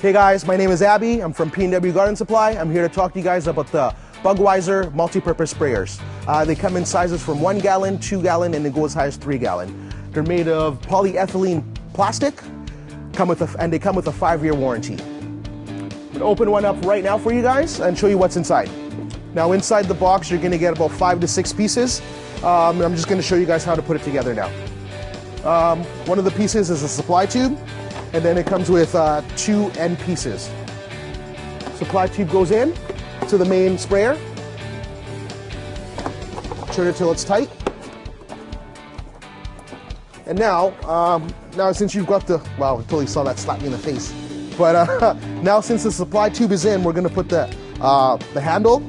Hey guys, my name is Abby. I'm from P&W Garden Supply. I'm here to talk to you guys about the Bugwiser multi-purpose sprayers. Uh, they come in sizes from one gallon, two gallon, and they go as high as three gallon. They're made of polyethylene plastic, come with a, and they come with a five-year warranty. I'm gonna open one up right now for you guys and show you what's inside. Now inside the box, you're gonna get about five to six pieces. Um, I'm just gonna show you guys how to put it together now. Um, one of the pieces is a supply tube, and then it comes with uh, two end pieces. Supply tube goes in to the main sprayer. Turn it till it's tight. And now, um, now since you've got the, wow, I totally saw that slap me in the face. But uh, now since the supply tube is in, we're gonna put the, uh, the handle.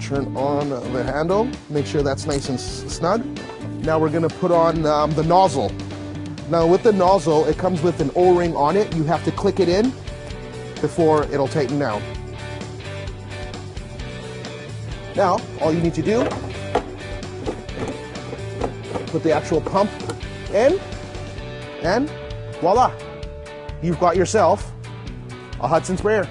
Turn on the handle, make sure that's nice and snug. Now we're gonna put on um, the nozzle. Now with the nozzle, it comes with an O-ring on it. You have to click it in before it'll tighten down. Now, all you need to do, put the actual pump in, and voila, you've got yourself a Hudson sprayer.